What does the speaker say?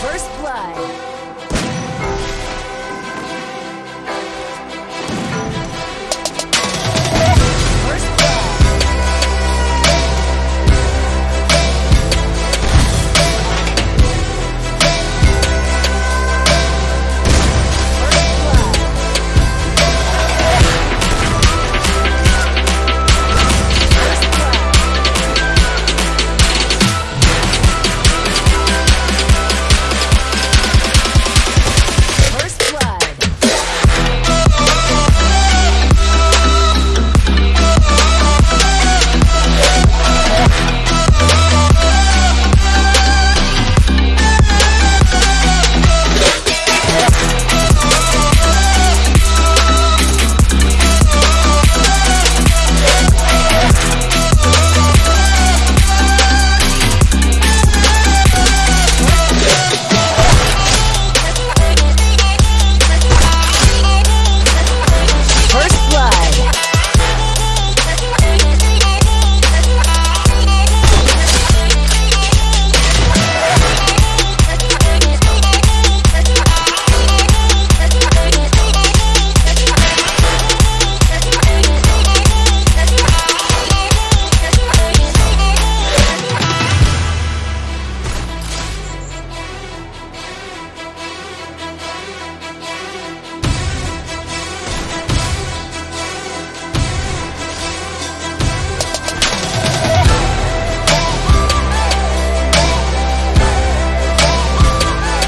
First blood.